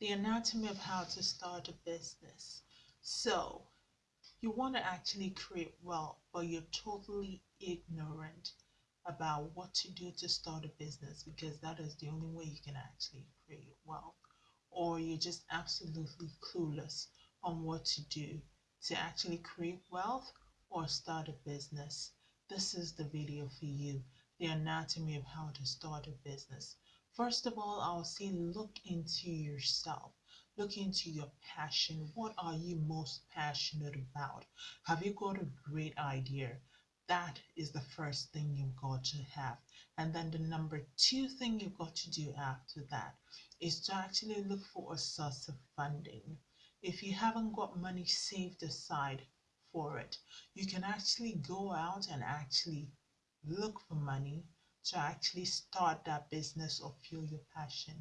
the anatomy of how to start a business. So, you want to actually create wealth, but you're totally ignorant about what to do to start a business because that is the only way you can actually create wealth. Or you're just absolutely clueless on what to do to actually create wealth or start a business. This is the video for you the anatomy of how to start a business. First of all, I'll say look into yourself. Look into your passion. What are you most passionate about? Have you got a great idea? That is the first thing you've got to have. And then the number two thing you've got to do after that is to actually look for a source of funding. If you haven't got money saved aside for it, you can actually go out and actually look for money to actually start that business or fuel your passion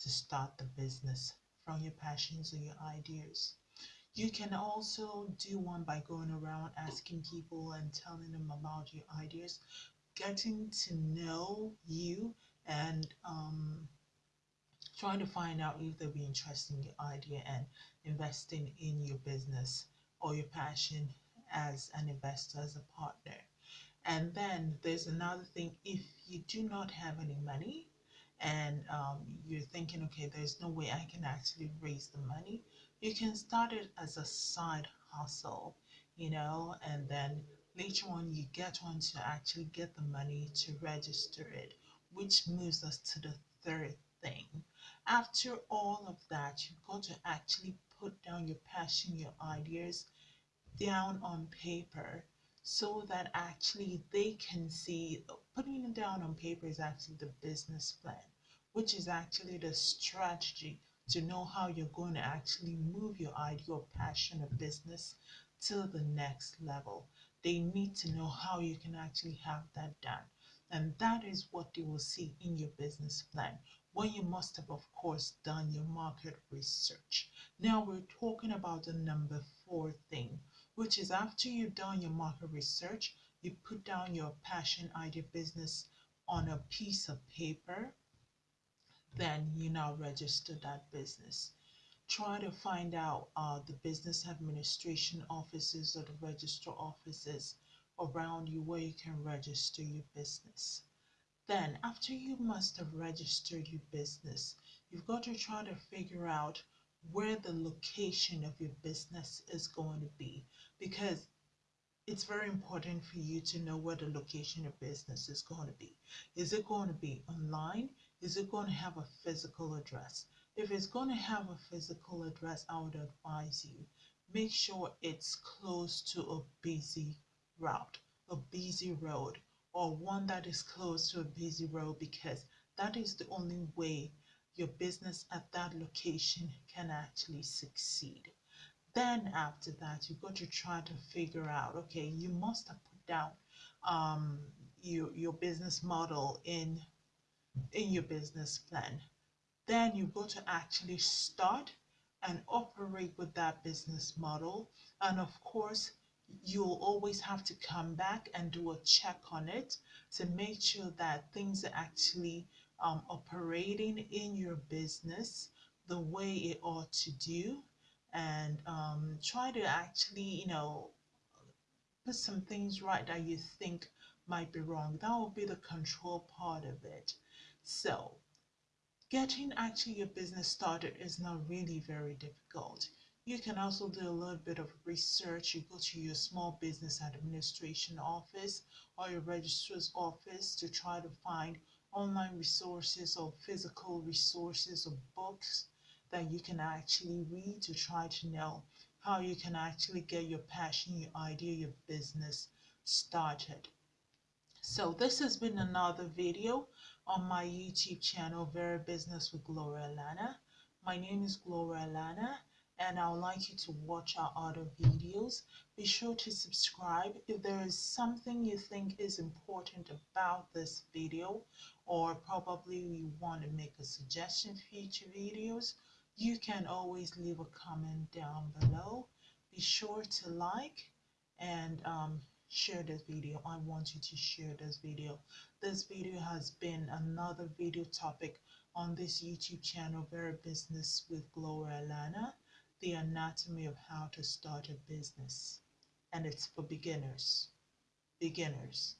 to start the business from your passions or your ideas. You can also do one by going around asking people and telling them about your ideas, getting to know you and um, trying to find out if they'll be interested in your idea and investing in your business or your passion as an investor, as a partner. And then there's another thing if you do not have any money and um, you're thinking, okay, there's no way I can actually raise the money, you can start it as a side hustle, you know, and then later on you get on to actually get the money to register it, which moves us to the third thing. After all of that, you've got to actually put down your passion, your ideas down on paper so that actually they can see putting it down on paper is actually the business plan which is actually the strategy to know how you're going to actually move your idea or passion or business to the next level. They need to know how you can actually have that done. And that is what they will see in your business plan when you must have of course done your market research. Now we're talking about the number four thing which is after you've done your market research, you put down your passion idea business on a piece of paper, then you now register that business. Try to find out uh, the business administration offices or the registrar offices around you where you can register your business. Then, after you must have registered your business, you've got to try to figure out where the location of your business is going to be because it's very important for you to know where the location of business is going to be. Is it going to be online? Is it going to have a physical address? If it's going to have a physical address, I would advise you make sure it's close to a busy route, a busy road, or one that is close to a busy road because that is the only way your business at that location can actually succeed. Then after that, you've got to try to figure out, okay, you must have put down um, your, your business model in, in your business plan. Then you've got to actually start and operate with that business model. And of course, you'll always have to come back and do a check on it to make sure that things are actually um, operating in your business the way it ought to do and um, try to actually you know put some things right that you think might be wrong. That will be the control part of it. So getting actually your business started is not really very difficult. You can also do a little bit of research. You go to your small business administration office or your registrar's office to try to find online resources or physical resources or books that you can actually read to try to know how you can actually get your passion, your idea, your business started. So this has been another video on my YouTube channel, Better Business with Gloria Lana. My name is Gloria Lana and I would like you to watch our other videos. Be sure to subscribe. If there is something you think is important about this video or probably you want to make a suggestion for future videos, you can always leave a comment down below. Be sure to like and um, share this video. I want you to share this video. This video has been another video topic on this YouTube channel, Better Business with Gloria Lana, the anatomy of how to start a business. And it's for beginners. Beginners.